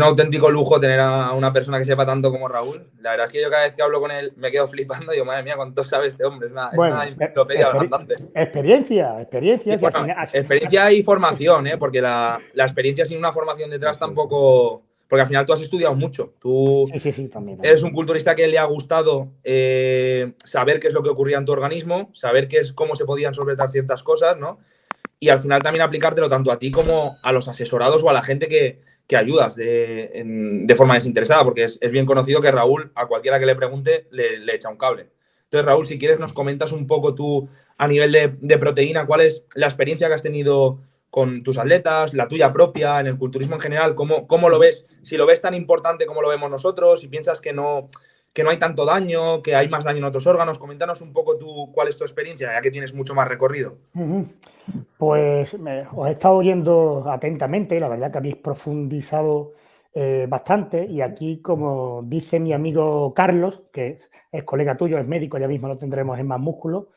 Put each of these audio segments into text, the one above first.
un auténtico lujo tener a una persona que sepa tanto como Raúl. La verdad es que yo cada vez que hablo con él me quedo flipando y digo, madre mía, cuánto sabe este hombre. Es una, enciclopedia bastante. Experiencia, experiencia. experiencia y formación, ¿eh? porque la, experiencia sin una formación detrás tampoco... Porque al final tú has estudiado mucho. Tú sí, sí, sí, también, eres un culturista que le ha gustado eh, saber qué es lo que ocurría en tu organismo, saber qué es, cómo se podían solventar ciertas cosas, ¿no? Y al final también aplicártelo tanto a ti como a los asesorados o a la gente que, que ayudas de, forma desinteresada, porque es, bien conocido que Raúl, a cualquiera que le pregunte, le, echa un cable. Entonces, Raúl, si quieres, nos comentas un poco tú a nivel de, proteína, cuál es la experiencia que has tenido con tus atletas, la tuya propia, en el culturismo en general, cómo, cómo lo ves, si lo ves tan importante como lo vemos nosotros, si piensas que no, que no hay tanto daño, que hay más daño en otros órganos. Coméntanos un poco tú cuál es tu experiencia, ya que tienes mucho más recorrido. Pues os he estado oyendo atentamente, la verdad que habéis profundizado eh, bastante y aquí, como dice mi amigo Carlos, que es, colega tuyo, es médico, ya mismo lo tendremos en más músculo,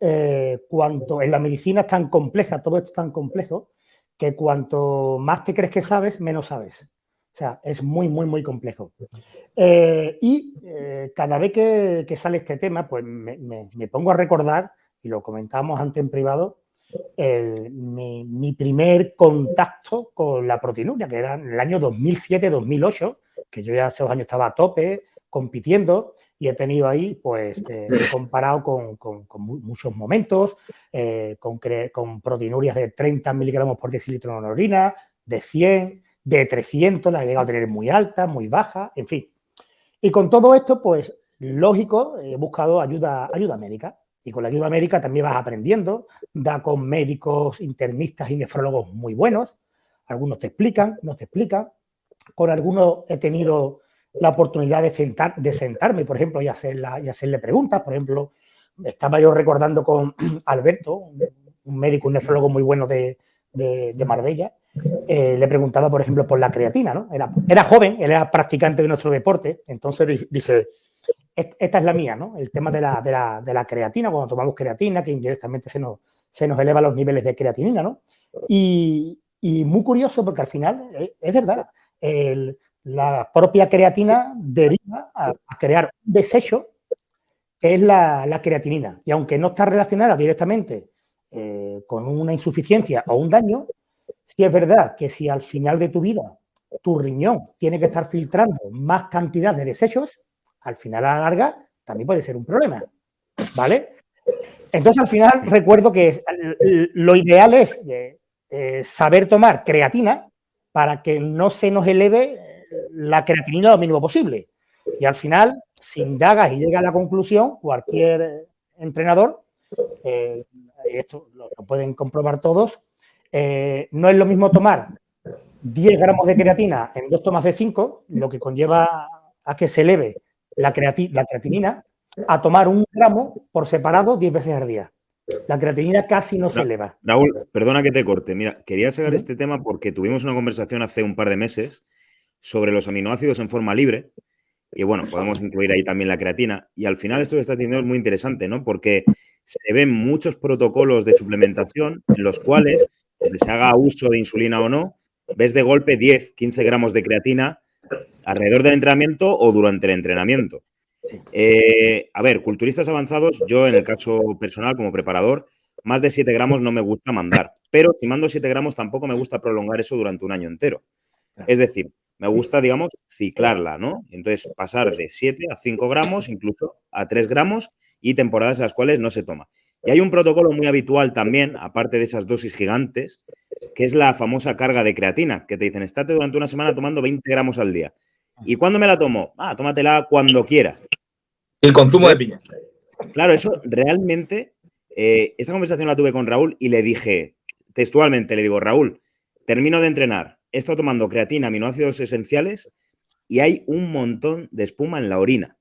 eh, cuanto en la medicina es tan compleja, todo esto es tan complejo, que cuanto más te crees que sabes, menos sabes. Sea, es muy, muy, muy complejo. Eh, y eh, cada vez que, sale este tema, pues me, pongo a recordar, y lo comentábamos antes en privado, mi, primer contacto con la proteinuria, que era en el año 2007-2008, que yo ya hace dos años estaba a tope, compitiendo, y he tenido ahí, pues, eh, comparado con, muchos momentos, con, con proteinurias de 30 miligramos por decilitro en orina, de 100, de 300, la he llegado a tener muy alta, muy baja, en fin. Y con todo esto, pues, lógico, he buscado ayuda, ayuda médica. Y con la ayuda médica también vas aprendiendo, da con médicos internistas y nefrólogos muy buenos. Algunos te explican, no te explican. Con algunos he tenido la oportunidad de, sentar, de sentarme, por ejemplo, y, y hacerle preguntas. Por ejemplo, estaba yo recordando con Alberto, un médico, un nefrólogo muy bueno de, de Marbella, eh, le preguntaba, por ejemplo, por la creatina, ¿no? Era, era joven, él era practicante de nuestro deporte, entonces dije, esta es la mía, ¿no? El tema de la, de la, creatina, cuando tomamos creatina, que indirectamente se nos, se nos eleva los niveles de creatinina, ¿no? Y, muy curioso porque al final, eh, es verdad, la propia creatina deriva a, crear un desecho que es la, la, creatinina. Y aunque no está relacionada directamente eh, con una insuficiencia o un daño, si es verdad que si al final de tu vida tu riñón tiene que estar filtrando más cantidad de desechos, al final a la larga también puede ser un problema, ¿vale? Entonces al final recuerdo que lo ideal es eh, saber tomar creatina para que no se nos eleve la creatinina lo mínimo posible. Y al final, si indagas y llega a la conclusión, cualquier entrenador, eh, esto lo pueden comprobar todos, eh, no es lo mismo tomar 10 gramos de creatina en dos tomas de 5, lo que conlleva a que se eleve la, la creatinina, a tomar un gramo por separado 10 veces al día. La creatinina casi no se eleva. Raúl, perdona que te corte. Mira, quería sacar este tema porque tuvimos una conversación hace un par de meses sobre los aminoácidos en forma libre. Y bueno, podemos incluir ahí también la creatina. Y al final esto que estás diciendo es muy interesante, ¿no? Porque se ven muchos protocolos de suplementación en los cuales se haga uso de insulina o no, ves de golpe 10, 15 gramos de creatina alrededor del entrenamiento o durante el entrenamiento. Eh, a ver, culturistas avanzados, yo en el caso personal como preparador, más de 7 gramos no me gusta mandar, pero si mando 7 gramos tampoco me gusta prolongar eso durante un año entero. Es decir, me gusta, digamos, ciclarla, ¿no? Entonces, pasar de 7 a 5 gramos, incluso a 3 gramos y temporadas en las cuales no se toma. Y hay un protocolo muy habitual también, aparte de esas dosis gigantes, que es la famosa carga de creatina, que te dicen, estate durante una semana tomando 20 gramos al día. ¿Y cuándo me la tomo? Ah, tómatela cuando quieras. El consumo de piña. Claro, eso realmente, eh, esta conversación la tuve con Raúl y le dije, textualmente, le digo, Raúl, termino de entrenar, he estado tomando creatina, aminoácidos esenciales y hay un montón de espuma en la orina.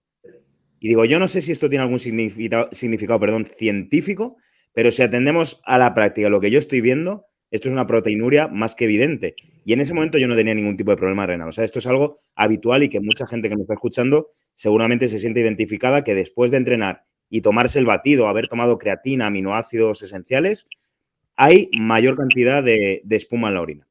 Y digo, yo no sé si esto tiene algún significado, perdón, científico, pero si atendemos a la práctica, lo que yo estoy viendo, esto es una proteinuria más que evidente. Y en ese momento yo no tenía ningún tipo de problema renal. O sea, esto es algo habitual y que mucha gente que me está escuchando seguramente se siente identificada que después de entrenar y tomarse el batido, haber tomado creatina, aminoácidos esenciales, hay mayor cantidad de, espuma en la orina.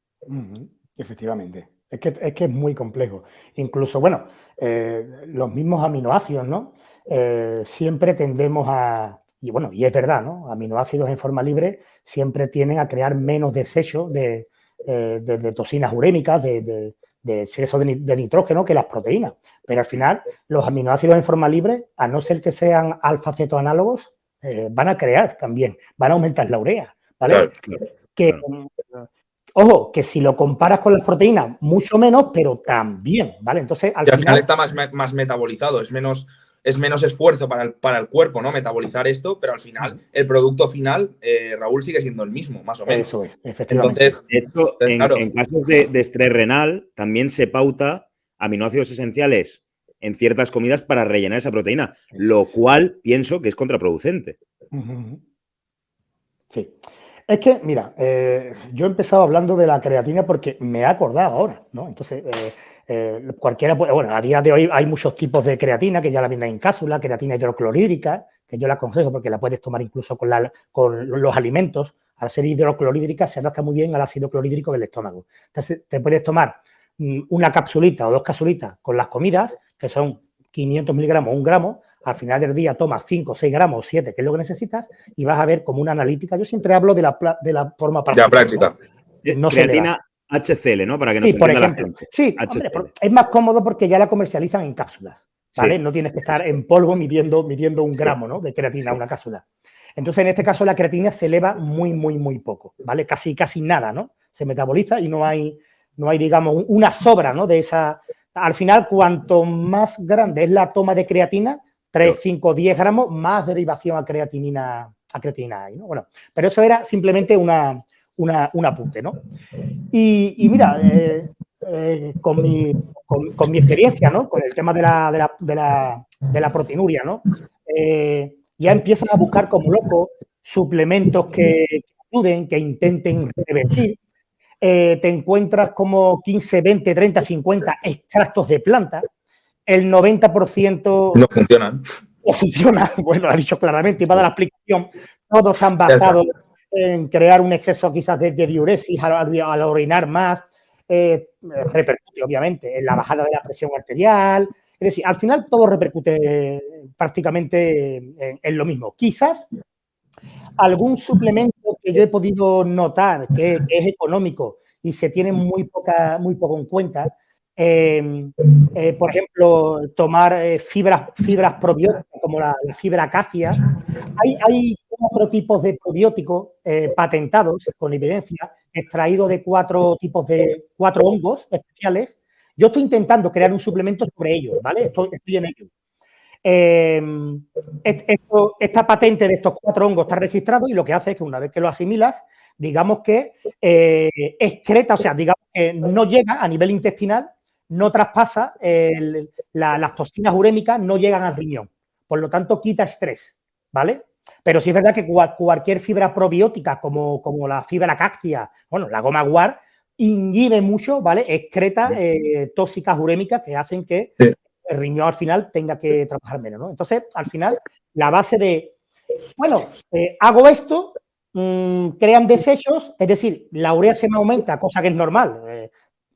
Efectivamente. Es que, es que es muy complejo. Incluso, bueno, eh, los mismos aminoácidos, ¿no? Eh, siempre tendemos a, y bueno, y es verdad, ¿no? Aminoácidos en forma libre siempre tienen a crear menos desechos de, de, toxinas urémicas, de, de exceso de, nitrógeno que las proteínas. Pero al final, los aminoácidos en forma libre, a no ser que sean alfa-cetoanálogos, eh, van a crear también, van a aumentar la urea, ¿vale? que, Ojo, que si lo comparas con las proteínas, mucho menos, pero también, ¿vale? Entonces, al, final, está más, más metabolizado, es menos, es menos esfuerzo para el, para el, cuerpo, ¿no? Metabolizar esto, pero al final, el producto final, eh, Raúl, sigue siendo el mismo, más o menos. Eso es, efectivamente. Entonces, en, casos de, de, estrés renal, también se pauta aminoácidos esenciales en ciertas comidas para rellenar esa proteína, lo cual pienso que es contraproducente. Sí. Es que, mira, eh, yo he empezado hablando de la creatina porque me he acordado ahora, ¿no? Entonces, eh, eh, cualquiera puede, bueno, a día de hoy hay muchos tipos de creatina que ya la venden en cápsula, creatina hidroclorhídrica, que yo la aconsejo porque la puedes tomar incluso con, los alimentos. Al ser hidroclorhídrica se adapta muy bien al ácido clorhídrico del estómago. Entonces, te puedes tomar mm, una capsulita o dos capsulitas con las comidas, que son 500 miligramos o un gramo, al final del día tomas 5, 6 gramos, 7, que es lo que necesitas, y vas a ver como una analítica. Yo siempre hablo de la, de la forma práctica. La práctica. ¿no? Creatina HCL, ¿no? Para que nos sí, por ejemplo. La Sí, es más cómodo porque ya la comercializan en cápsulas, ¿vale? No tienes que estar en polvo midiendo, midiendo un gramo, ¿no? De creatina, una cápsula. Entonces, en este caso, la creatina se eleva muy, muy, muy poco, ¿vale? Casi, casi nada, ¿no? Se metaboliza y no hay, no hay digamos, una sobra, ¿no? De esa... Al final, cuanto más grande es la toma de creatina, 3, 5, 10 gramos más derivación a creatinina, a creatinina ¿no? Bueno, pero eso era simplemente una, un apunte, ¿no? Y, mira, eh, eh, con, mi, con, mi, experiencia, ¿no? Con el tema de la, de la, de la, de la proteinuria, ¿no? Eh, ya empiezas a buscar como loco suplementos que, que ayuden, que intenten revertir. te encuentras como 15, 20, 30, 50 extractos de planta el 90%... No funcionan. O funciona, bueno, lo ha dicho claramente, y va a dar la explicación. Todos están basados en crear un exceso quizás de, diuresis al, orinar más, eh, repercute obviamente en la bajada de la presión arterial. Es decir, al final todo repercute prácticamente en, en lo mismo. Quizás algún suplemento que yo he podido notar que, es económico y se tiene muy, poca, muy poco en cuenta Em, eh, por ejemplo, tomar eh, fibras, fibras probióticas como la, fibra acacia. Hay, hay cuatro tipos de probióticos eh, patentados con evidencia, extraídos de cuatro tipos de cuatro hongos especiales. Yo estoy intentando crear un suplemento sobre ellos, ¿vale? Estoy, en ello. Em, esta patente de estos cuatro hongos está registrado y lo que hace es que una vez que lo asimilas, digamos que excreta, o sea, digamos que no llega a nivel intestinal no traspasa, las toxinas urémicas no llegan al riñón. Por lo tanto, quita estrés, ¿vale? Pero sí es verdad que cualquier fibra probiótica, como, como la fibra cáctea, bueno, la goma guar, inhibe mucho, ¿vale? Excreta eh, tóxicas urémicas que hacen que el riñón al final tenga que trabajar menos, ¿no? Entonces, al final, la base de, bueno, eh, hago esto, mm, crean desechos, es decir, la urea se me aumenta, cosa que es normal.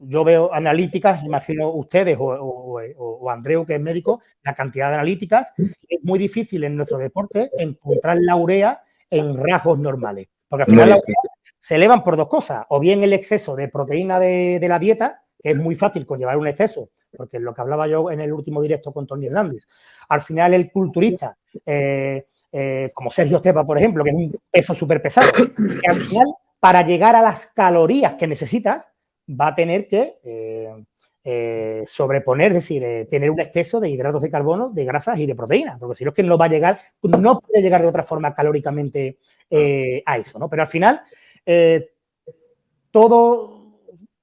Yo veo analíticas, imagino ustedes o, o, Andreu, que es médico, la cantidad de analíticas. Es muy difícil en nuestro deporte encontrar la urea en rasgos normales. Porque al final la urea se elevan por dos cosas. O bien el exceso de proteína de, la dieta, que es muy fácil conllevar un exceso, porque es lo que hablaba yo en el último directo con Tony Hernández. Al final el culturista, eh, eh, como Sergio Estepa, por ejemplo, que es un peso súper pesado, que al final, para llegar a las calorías que necesitas, va a tener que eh, eh, sobreponer, es decir, eh, tener un exceso de hidratos de carbono, de grasas y de proteínas, porque si no es que no va a llegar, no puede llegar de otra forma calóricamente a eso, ¿no? Pero al final, todo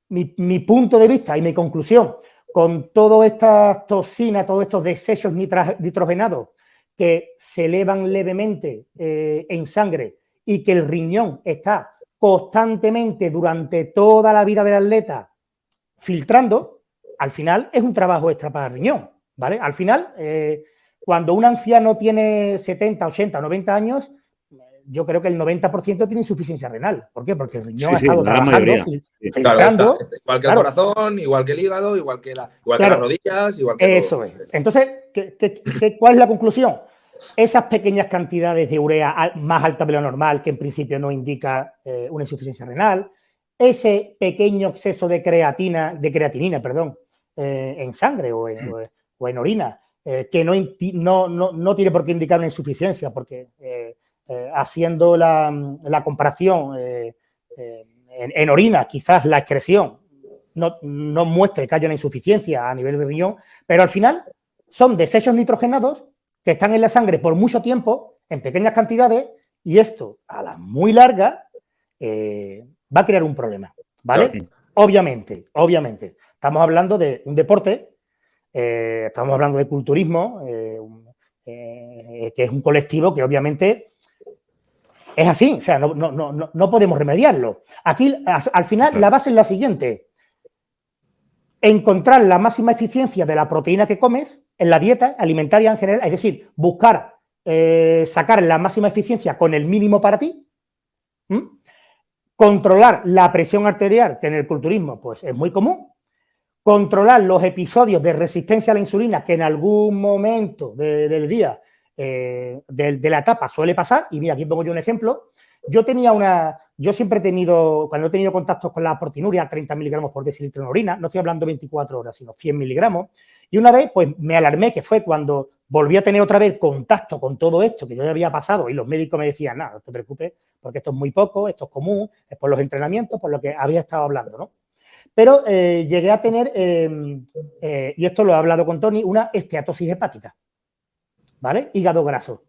mi, punto de vista y mi conclusión con todas estas toxinas, todos estos desechos nitrogenados que se elevan levemente en sangre y que el riñón está constantemente durante toda la vida del atleta filtrando, al final es un trabajo extra para el riñón, ¿vale? Al final, eh, cuando un anciano tiene 70, 80, 90 años, yo creo que el 90% tiene insuficiencia renal. ¿Por qué? Porque el riñón ha estado trabajando, filtrando. igual que el corazón, igual que el hígado, igual que, las rodillas, igual que Eso es. Entonces, cuál es la conclusión? Esas pequeñas cantidades de urea más alta de lo normal, que en principio no indica eh, una insuficiencia renal, ese pequeño exceso de creatina, de creatinina, perdón, eh, en sangre o en, orina, eh, que no, no, no, tiene por qué indicar una insuficiencia, porque haciendo la, comparación en, orina, quizás la excreción no, no muestre que haya una insuficiencia a nivel de riñón, pero al final son desechos nitrogenados que están en la sangre por mucho tiempo, en pequeñas cantidades, y esto, a la muy larga, eh, va a crear un problema, ¿vale? Obviamente, obviamente. Estamos hablando de un deporte, eh, estamos hablando de culturismo, eh, que es un colectivo que obviamente es así, o sea, no, no podemos remediarlo. Aquí, al final, la base es la siguiente. Encontrar la máxima eficiencia de la proteína que comes en la dieta alimentaria en general, es decir, buscar eh, sacar la máxima eficiencia con el mínimo para ti, controlar la presión arterial, que en el culturismo pues, es muy común, controlar los episodios de resistencia a la insulina que en algún momento del día eh, de, la etapa suele pasar, y mira, aquí pongo yo un ejemplo, yo tenía una, yo siempre he tenido, cuando he tenido contactos con la proteinuria, 30 miligramos por decilitro en orina, no estoy hablando 24 horas, sino 100 miligramos, y una vez, pues me alarmé, que fue cuando volví a tener otra vez contacto con todo esto que yo ya había pasado y los médicos me decían, nada, no te preocupes, porque esto es muy poco, esto es común, es por los entrenamientos, por lo que había estado hablando, ¿no? Pero eh, llegué a tener, em, eh, y esto lo he hablado con Tony, una esteatosis hepática, ¿vale? Hígado graso.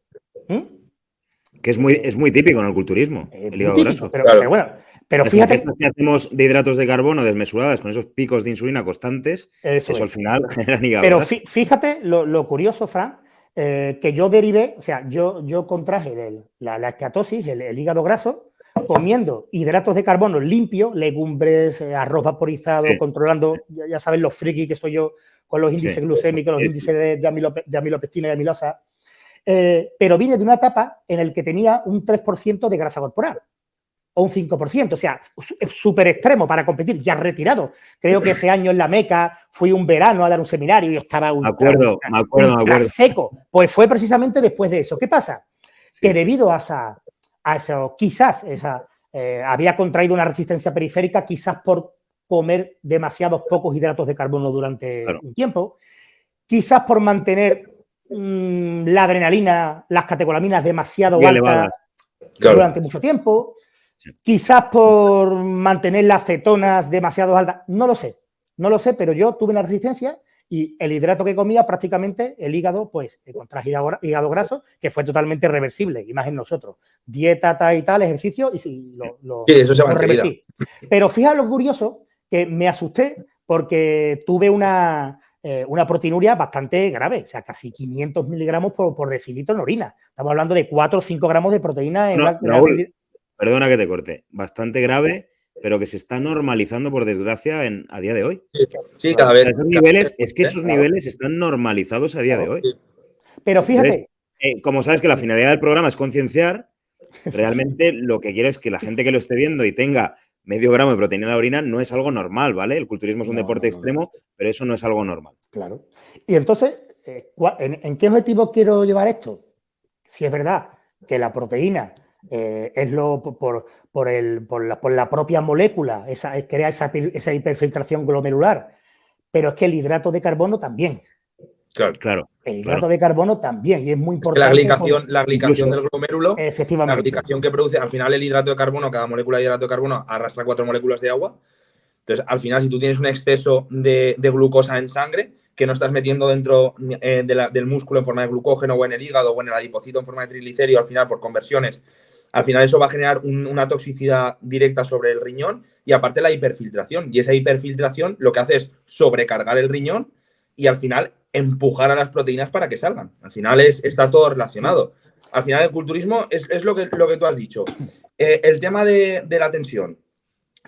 Que es muy, es muy típico en el culturismo, el hígado graso. Pero, bueno, pero fíjate. que hacemos de hidratos de carbono desmesuradas con esos picos de insulina constantes, eso, al final genera hígado Pero fíjate lo, curioso, Fran, eh, que yo derivé, o sea, yo, yo contraje la, la esteatosis, el, hígado graso, comiendo hidratos de carbono limpios, legumbres, eh, arroz vaporizado, controlando, ya, saben los friki que soy yo con los índices glucémicos, los índices de, de, amilopectina y amilosa. Eh, pero vine de una etapa en la que tenía un 3% de grasa corporal o un 5%, o sea, súper extremo para competir, ya retirado. Creo que ese año en la Meca fui un verano a dar un seminario y estaba un acuerdo, me acuerdo, me acuerdo. seco. Pues fue precisamente después de eso. ¿Qué pasa? que debido a, esa, a eso, quizás esa, eh, había contraído una resistencia periférica, quizás por comer demasiados pocos hidratos de carbono durante un tiempo, quizás por mantener mm, la adrenalina, las catecolaminas demasiado altas durante mucho tiempo, Quizás por mantener las cetonas demasiado altas, no lo sé, no lo sé, pero yo tuve una resistencia y el hidrato que comía prácticamente el hígado, pues contra hígado, graso, que fue totalmente reversible, imagen nosotros. Dieta, tal y tal, ejercicio, y sí, lo, sí, eso se va revertí. Pero fíjate lo curioso, que me asusté porque tuve una, eh, una proteinuria bastante grave, o sea, casi 500 miligramos por, por decilitro en orina. Estamos hablando de 4 o 5 gramos de proteína en, perdona que te corte, bastante grave, pero que se está normalizando, por desgracia, en, a día de hoy. Sí, cada vez. niveles, es que esos niveles están normalizados a día de hoy. Pero fíjate. Eh, como sabes que la finalidad del programa es concienciar, realmente lo que quiero es que la gente que lo esté viendo y tenga medio gramo de proteína en la orina no es algo normal, ¿vale? El culturismo es un deporte extremo, pero eso no es algo normal. Claro. Y entonces, eh, ¿en qué objetivo quiero llevar esto? Si es verdad que la proteína eh, es lo por, por, el, por, la, por, la, propia molécula, esa, crea esa, esa, hiperfiltración glomerular. Pero es que el hidrato de carbono también. Claro, claro. El hidrato de carbono también, y es muy importante. la glicación, la glicación del glomérulo, efectivamente. la glicación que produce, al final el hidrato de carbono, cada molécula de hidrato de carbono arrastra cuatro moléculas de agua. Entonces, al final, si tú tienes un exceso de, de glucosa en sangre, que no estás metiendo dentro eh, del músculo en forma de glucógeno o en el hígado o en el adipocito en forma de triglicérido, al final por conversiones al final eso va a generar una toxicidad directa sobre el riñón y aparte la hiperfiltración. Y esa hiperfiltración lo que hace es sobrecargar el riñón y al final empujar a las proteínas para que salgan. Al final es, está todo relacionado. Al final el culturismo es, lo, que, lo que tú has dicho. Eh, el tema de, la tensión,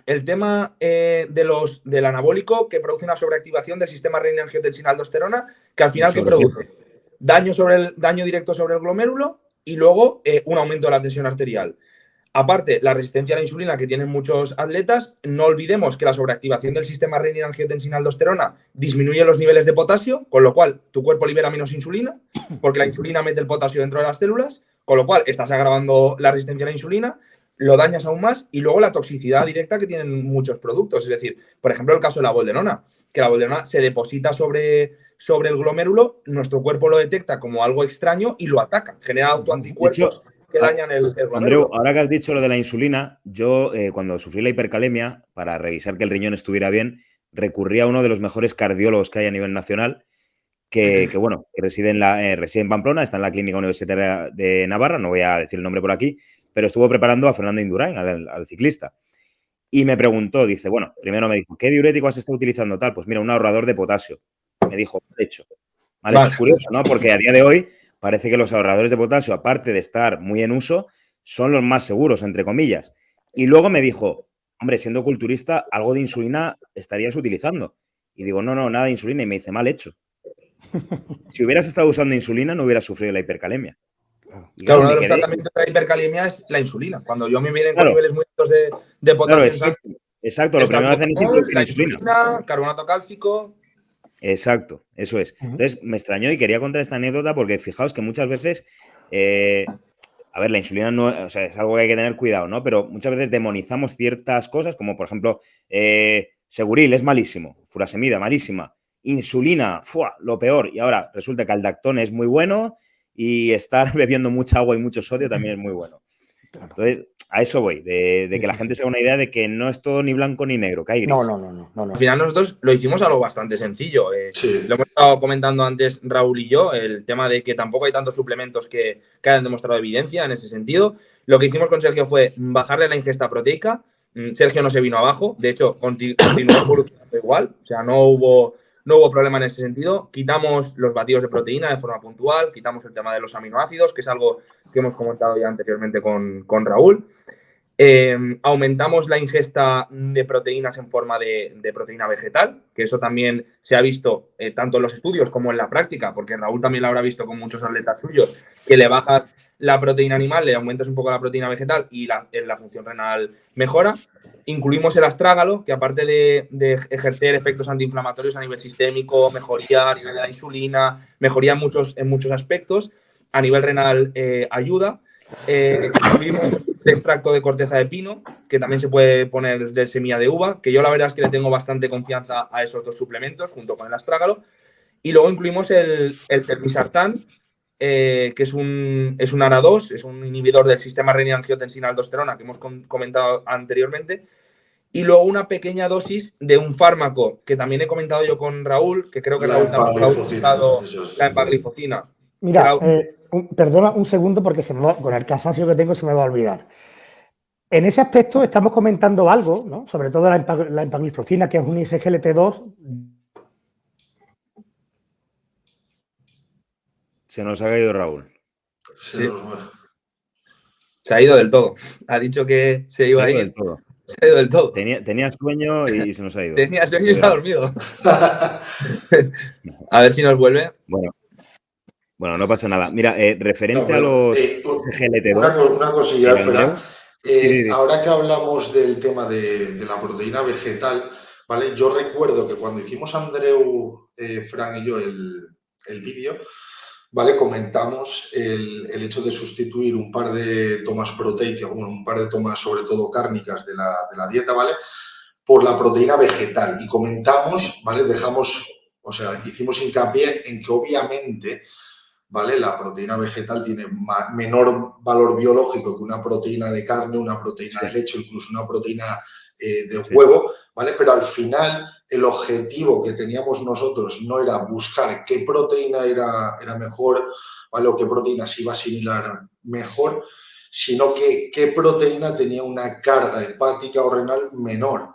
el tema eh, de los, del anabólico que produce una sobreactivación del sistema renina-angiotensina-aldosterona, que al final ¿qué produce? Daño, sobre el, daño directo sobre el glomérulo y luego eh, un aumento de la tensión arterial. Aparte, la resistencia a la insulina que tienen muchos atletas, no olvidemos que la sobreactivación del sistema renina-angiotensina-aldosterona disminuye los niveles de potasio, con lo cual tu cuerpo libera menos insulina, porque la insulina mete el potasio dentro de las células, con lo cual estás agravando la resistencia a la insulina, lo dañas aún más y luego la toxicidad directa que tienen muchos productos. Es decir, por ejemplo, el caso de la boldenona, que la boldenona se deposita sobre, sobre el glomérulo, nuestro cuerpo lo detecta como algo extraño y lo ataca, genera autoanticuerpos que ah, dañan el, el Andreu, ahora que has dicho lo de la insulina, yo eh, cuando sufrí la hipercalemia, para revisar que el riñón estuviera bien, recurrí a uno de los mejores cardiólogos que hay a nivel nacional, que, bueno, reside en, la, eh, reside en Pamplona, está en la Clínica Universitaria de Navarra, no voy a decir el nombre por aquí, pero estuvo preparando a Fernando Indurain, al, ciclista. Y me preguntó, dice, bueno, primero me dijo, ¿qué diurético has estado utilizando tal? Pues mira, un ahorrador de potasio. Me dijo, hecho. Vale, es curioso, ¿no? Porque a día de hoy parece que los ahorradores de potasio, aparte de estar muy en uso, son los más seguros, entre comillas. Y luego me dijo, hombre, siendo culturista, algo de insulina estarías utilizando. Y digo, no, no, nada de insulina. Y me dice, mal hecho. Si hubieras estado usando insulina, no hubieras sufrido la hipercalemia. claro, uno de los tratamientos de la hipercalemia es la insulina. Cuando yo me vienen con niveles muy altos de, potasio. exacto. exacto. Lo primero que hacen es introducir insulina. insulina. Carbonato cálcico. Exacto, eso es. Entonces, me extrañó y quería contar esta anécdota porque fijaos que muchas veces, eh, a ver, la insulina no, es algo que hay que tener cuidado, ¿no? Pero muchas veces demonizamos ciertas cosas, como por ejemplo, eh, Seguril es malísimo, furasemida, malísima, insulina, ¡fua! lo peor. Y ahora resulta que el dactón es muy bueno y estar bebiendo mucha agua y mucho sodio también es muy bueno. Entonces, a eso voy, de, que la gente se haga una idea de que no es todo ni blanco ni negro, que hay No, no, no, no, Al final nosotros lo hicimos algo bastante sencillo. Eh, lo hemos estado comentando antes Raúl y yo, el tema de que tampoco hay tantos suplementos que, hayan demostrado evidencia en ese sentido. Lo que hicimos con Sergio fue bajarle la ingesta proteica. Mm, Sergio no se vino abajo, de hecho, continuó evolucionando igual, o sea, no hubo, no hubo problema en ese sentido. Quitamos los batidos de proteína de forma puntual, quitamos el tema de los aminoácidos, que es algo que hemos comentado ya anteriormente con, con Raúl. Eh, aumentamos la ingesta de proteínas en forma de, proteína vegetal, que eso también se ha visto eh, tanto en los estudios como en la práctica, porque Raúl también lo habrá visto con muchos atletas suyos, que le bajas la proteína animal, le aumentas un poco la proteína vegetal y la, la función renal mejora. Incluimos el astrágalo, que aparte de, ejercer efectos antiinflamatorios a nivel sistémico, mejoría a nivel de la insulina, mejoría en muchos, en muchos aspectos, a nivel renal eh, ayuda. Eh, incluimos el extracto de corteza de pino, que también se puede poner de semilla de uva, que yo la verdad es que le tengo bastante confianza a esos dos suplementos junto con el astrágalo. Y luego incluimos el, el termisartán, eh, que es un, es un ARA2, es un inhibidor del sistema renina-angiotensina-aldosterona que hemos comentado anteriormente. Y luego una pequeña dosis de un fármaco que también he comentado yo con Raúl, que creo que Raúl también ha utilizado la empaglifocina. Mira, eh, perdona un segundo porque se con el cansancio que tengo se me va a olvidar. En ese aspecto estamos comentando algo, ¿no? sobre todo la, empagliflocina, que es un ISGLT2. Se nos ha caído Raúl. Se ha ido del todo. Ha dicho que se iba a ir. Del todo. Se ha ido del todo. Tenía, sueño y se nos ha ido. Tenía sueño y se ha dormido. a ver si nos vuelve. Bueno, bueno, no pasa nada. Mira, eh, referente a los eh, GLT2. Una, cosilla, Fran. Eh, ahora que hablamos del tema de, la proteína vegetal, ¿vale? Yo recuerdo que cuando hicimos Andreu, Fran y yo el, vídeo, ¿vale? Comentamos el, hecho de sustituir un par de tomas proteicas, bueno, un par de tomas sobre todo cárnicas de la, de la dieta, ¿vale? Por la proteína vegetal. Y comentamos, ¿vale? Dejamos, o sea, hicimos hincapié en que obviamente ¿vale? La proteína vegetal tiene menor valor biológico que una proteína de carne, una proteína de leche, incluso una proteína eh, de huevo, ¿vale? Pero al final el objetivo que teníamos nosotros no era buscar qué proteína era, era mejor, ¿vale? O qué proteína se iba a asimilar mejor, sino que qué proteína tenía una carga hepática o renal menor.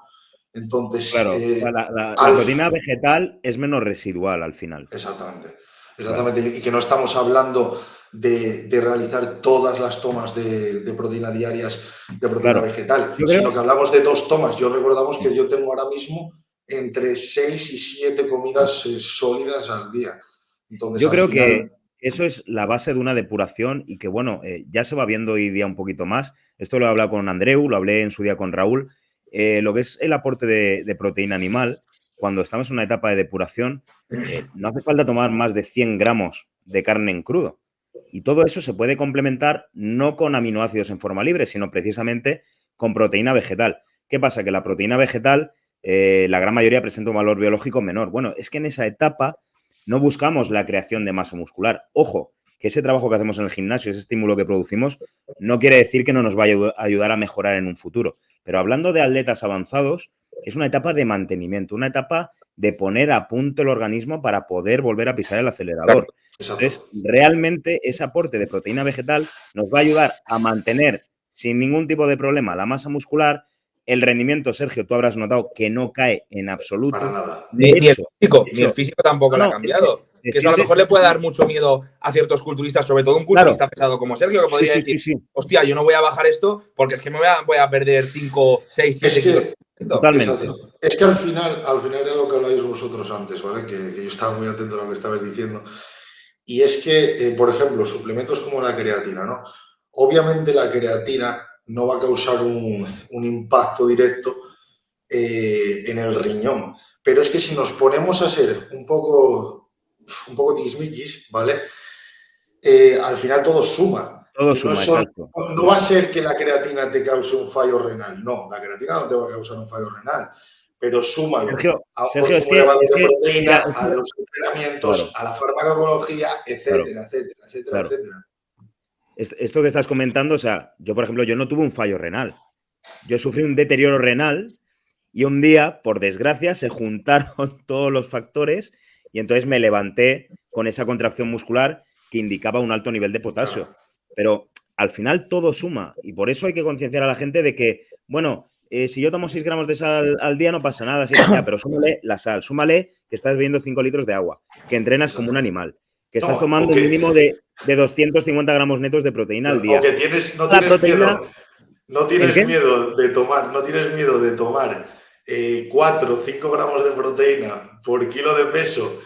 Entonces, claro, eh, la, proteína vegetal es menos residual al final. Exactamente. Exactamente, y que no estamos hablando de, realizar todas las tomas de, proteína diarias de proteína vegetal, sino que hablamos de dos tomas. Yo recordamos que yo tengo ahora mismo entre seis y siete comidas eh, sólidas al día. Entonces, yo creo que eso es la base de una depuración y que, bueno, eh, ya se va viendo hoy día un poquito más. Esto lo he hablado con Andreu, lo hablé en su día con Raúl. Eh, lo que es el aporte de, proteína animal, cuando estamos en una etapa de depuración, eh, no hace falta tomar más de 100 gramos de carne en crudo. Y todo eso se puede complementar no con aminoácidos en forma libre, sino precisamente con proteína vegetal. ¿Qué pasa? Que la proteína vegetal, la gran mayoría presenta un valor biológico menor. Bueno, es que en esa etapa no buscamos la creación de masa muscular. Ojo, que ese trabajo que hacemos en el gimnasio, ese estímulo que producimos, no quiere decir que no nos vaya a ayudar a mejorar en un futuro. Pero hablando de atletas avanzados, es una etapa de mantenimiento, una etapa de poner a punto el organismo para poder volver a pisar el acelerador. Entonces, realmente ese aporte de proteína vegetal nos va a ayudar a mantener sin ningún tipo de problema la masa muscular, el rendimiento, Sergio, tú habrás notado que no cae en absoluto. ni, el físico, ni el físico tampoco lo ha cambiado. que a lo mejor le puede dar mucho miedo a ciertos culturistas, sobre todo un culturista pesado como Sergio, que podría decir, hostia, yo no voy a bajar esto porque es que me voy a, perder 5, 6, 7 kilos. Totalmente. Es que al final, al final era lo que habláis vosotros antes, ¿vale? Que, yo estaba muy atento a lo que estabais diciendo. Y es que, eh, por ejemplo, suplementos como la creatina, ¿no? Obviamente la creatina no va a causar un, impacto directo eh, en el riñón. Pero es que si nos ponemos a ser un poco, un poco ¿vale? Eh, al final todo suma. Todo suma, no, exacto. no va a ser que la creatina te cause un fallo renal. No, la creatina no te va a causar un fallo renal. Pero suma Sergio, a, Sergio, es que, proteína, a los entrenamientos, a la farmacología, etcétera, etcétera, etcétera, etcétera esto que estás comentando, o sea, yo, por ejemplo, yo no tuve un fallo renal. Yo sufrí un deterioro renal y un día, por desgracia, se juntaron todos los factores y entonces me levanté con esa contracción muscular que indicaba un alto nivel de potasio. Pero al final todo suma y por eso hay que concienciar a la gente de que, bueno, eh, si yo tomo 6 gramos de sal al día no pasa nada, pero súmale la sal, súmale que estás bebiendo 5 litros de agua, que entrenas como un animal, que estás tomando un mínimo de, de, 250 gramos netos de proteína al día. O tienes, no tienes miedo, no tienes miedo de tomar, no tienes miedo de tomar 4 o 5 gramos de proteína por kilo de peso,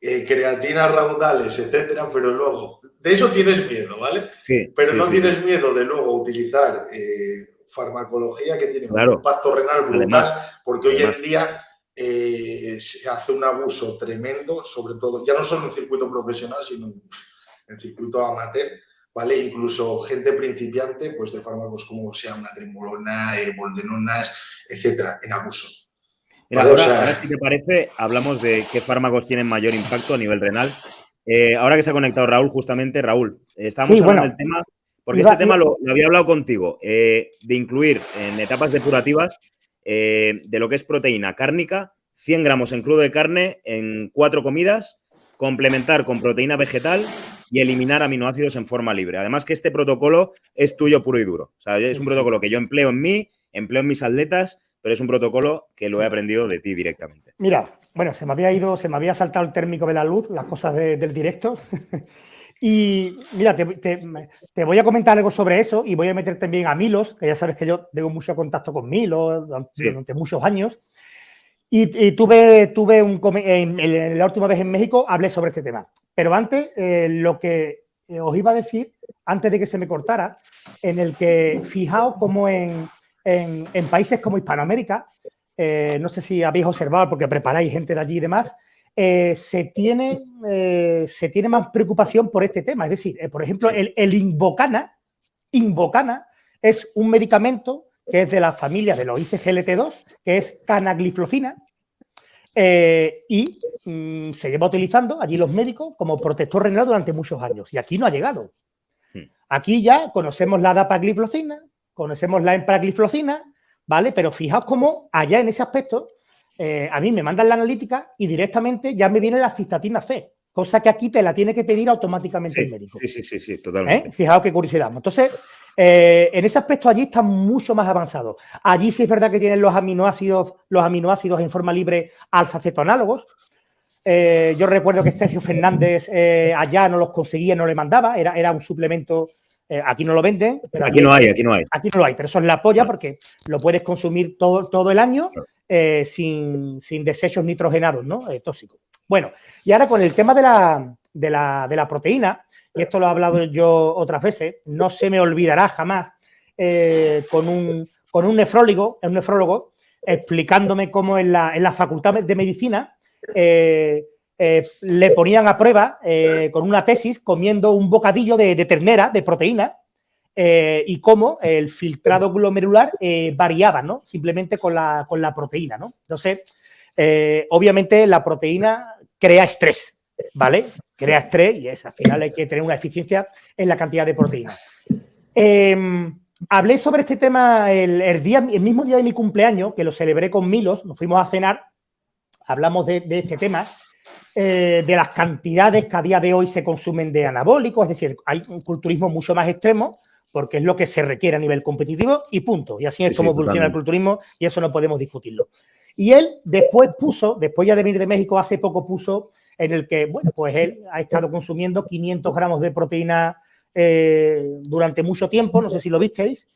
eh, creatina raudales, etcétera, pero luego, de eso tienes miedo, ¿vale? Sí. Pero no tienes miedo de luego utilizar eh, farmacología que tiene un impacto renal brutal, porque hoy en día eh, se hace un abuso tremendo, sobre todo, ya no solo en circuito profesional, sino en circuito amateur, ¿vale? Incluso gente principiante, pues de fármacos como sea una trembolona, eh, boldenonas, etcétera, en abuso. ahora, si te parece, hablamos de qué fármacos tienen mayor impacto a nivel renal. Eh, ahora que se ha conectado Raúl, justamente, Raúl, estábamos hablando del tema, porque este tema lo, lo, había hablado contigo, de incluir en etapas depurativas eh, de lo que es proteína cárnica, 100 gramos en crudo de carne en cuatro comidas, complementar con proteína vegetal y eliminar aminoácidos en forma libre. Además que este protocolo es tuyo puro y duro. O sea, es un protocolo que yo empleo en mí, empleo en mis atletas, pero es un protocolo que lo he aprendido de ti directamente. Mira, bueno, se me había ido, se me había saltado el térmico de la luz, las cosas del directo. Y mira, te, voy a comentar algo sobre eso y voy a meter también a Milos, que ya sabes que yo tengo mucho contacto con Milos durante, muchos años. Y, tuve, tuve un en, la última vez en México hablé sobre este tema. Pero antes, eh, lo que eh, os iba a decir, antes de que se me cortara, en el que fijaos como en, países como Hispanoamérica, eh, no sé si habéis observado porque preparáis gente de allí y demás, eh, se, tiene, eh, se tiene más preocupación por este tema. Es decir, eh, por ejemplo, el, el, Invocana, Invocana es un medicamento que es de la familia de los ICGLT2, que es canagliflozina, y mm, se lleva utilizando allí los médicos como protector renal durante muchos años. Y aquí no ha llegado. Aquí ya conocemos la dapagliflozina, conocemos la empragliflozina, ¿vale? Pero fijaos cómo allá en ese aspecto eh, a mí me mandan la analítica y directamente ya me viene la cistatina C, cosa que aquí te la tiene que pedir automáticamente el médico. Sí, sí, sí, sí totalmente. ¿Eh? Fijaos qué curiosidad. Entonces, eh, en ese aspecto allí está mucho más avanzado. Allí sí es verdad que tienen los aminoácidos, los aminoácidos en forma libre alfa-cetonálogos. yo recuerdo que Sergio Fernández allá no los conseguía, no le mandaba, era, era un suplemento aquí no lo venden. Pero aquí, no hay, aquí no hay. Aquí no lo hay, pero eso es la polla porque lo puedes consumir todo, todo el año eh, sin, desechos nitrogenados, ¿no? Eh, tóxicos. Bueno, y ahora con el tema de la, de la, proteína, y esto lo he hablado yo otras veces, no se me olvidará jamás eh, con, un, con un nefrólogo, un nefrólogo explicándome cómo en la, en la facultad de medicina eh, eh, le ponían a prueba con una tesis comiendo un bocadillo de, ternera, de proteína, y cómo el filtrado glomerular variaba, ¿no? Simplemente con la, con la proteína, ¿no? Entonces, obviamente la proteína crea estrés, ¿vale? Crea estrés y es, al final hay que tener una eficiencia en la cantidad de proteína. Em, hablé sobre este tema el, día, el mismo día de mi cumpleaños, que lo celebré con Milos, nos fuimos a cenar, hablamos de, este tema, eh, de las cantidades que a día de hoy se consumen de anabólicos, es decir, hay un culturismo mucho más extremo, porque es lo que se requiere a nivel competitivo y punto. Y así es como funciona el culturismo y eso no podemos discutirlo. Y él después puso, después ya de venir de México, hace poco puso en el que, bueno, pues él ha estado consumiendo 500 gramos de proteína eh, durante mucho tiempo, no sé si lo visteis,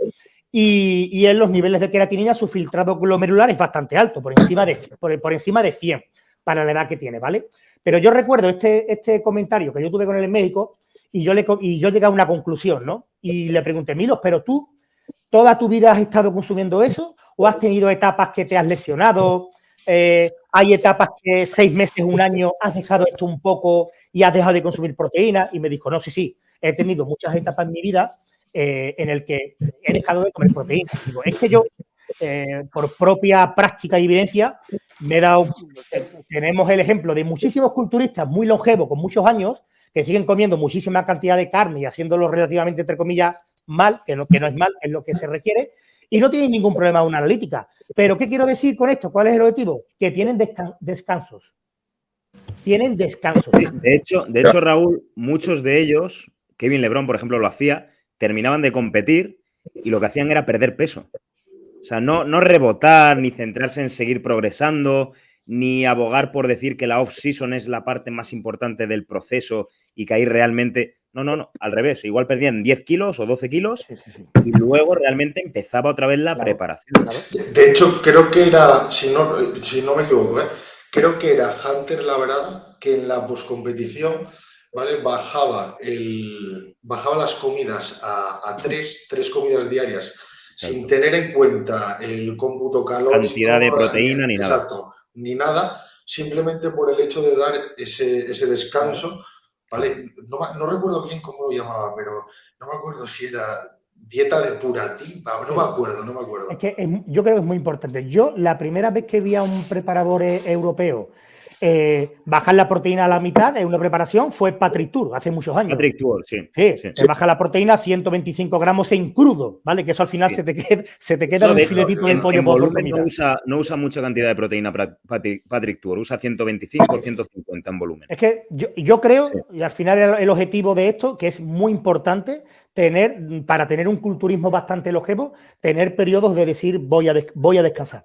y, y, en los niveles de queratinina su filtrado glomerular es bastante alto, por encima de, por, encima de 100 para la edad que tiene, ¿vale? Pero yo recuerdo este, este comentario que yo tuve con él en México y yo, le, y yo llegué a una conclusión, ¿no? Y le pregunté, Milos, pero tú toda tu vida has estado consumiendo eso o has tenido etapas que te has lesionado, eh, hay etapas que seis meses, un año, has dejado esto un poco y has dejado de consumir proteína. Y me dijo, no, sí, sí, he tenido muchas etapas en mi vida eh, en el que he dejado de comer proteína. Digo, es que yo, eh, por propia práctica y evidencia, me he dado, tenemos el ejemplo de muchísimos culturistas muy longevos, con muchos años, que siguen comiendo muchísima cantidad de carne y haciéndolo relativamente, entre comillas, mal, que no, que no es mal, es lo que se requiere, y no tienen ningún problema de una analítica. Pero, ¿qué quiero decir con esto? ¿Cuál es el objetivo? Que tienen descansos. Tienen descansos. de, hecho, de hecho, Raúl, muchos de ellos, Kevin Lebron, por ejemplo, lo hacía, terminaban de competir y lo que hacían era perder peso. O sea, no, no rebotar, ni centrarse en seguir progresando, ni abogar por decir que la off-season es la parte más importante del proceso y que ahí realmente no, no, no, al revés. Igual perdían 10 kilos o 12 kilos y luego realmente empezaba otra vez la preparación. De hecho, creo que era, si no, si no me equivoco, ¿eh? creo que era Hunter Labrada que en la poscompetición ¿vale? bajaba, el, bajaba las comidas a, tres, tres comidas diarias sin tener en cuenta el cómputo calórico. Cantidad de proteína ni nada. Exacto, ni nada, simplemente por el hecho de dar ese, ese descanso ¿vale? No, recuerdo bien cómo lo llamaba, pero no me acuerdo si era dieta depurativa, no me acuerdo, no me acuerdo. Es que yo creo que es muy importante. Yo la primera vez que vi a un preparador e, europeo eh, bajar la proteína a la mitad en una preparación fue Patrick Tour, hace muchos años. Patrick Tour, sí. Sí, se baja la proteína a 125 gramos en crudo, ¿vale? Que eso al final se te queda, se te queda un filetito del pollo por no usa, no usa mucha cantidad de proteína Patrick, Tour, usa 125 o 150 en volumen. Es que yo, creo, y al final el, el objetivo de esto, que es muy importante, tener, para tener un culturismo bastante longevo, tener periodos de decir voy a, voy a descansar.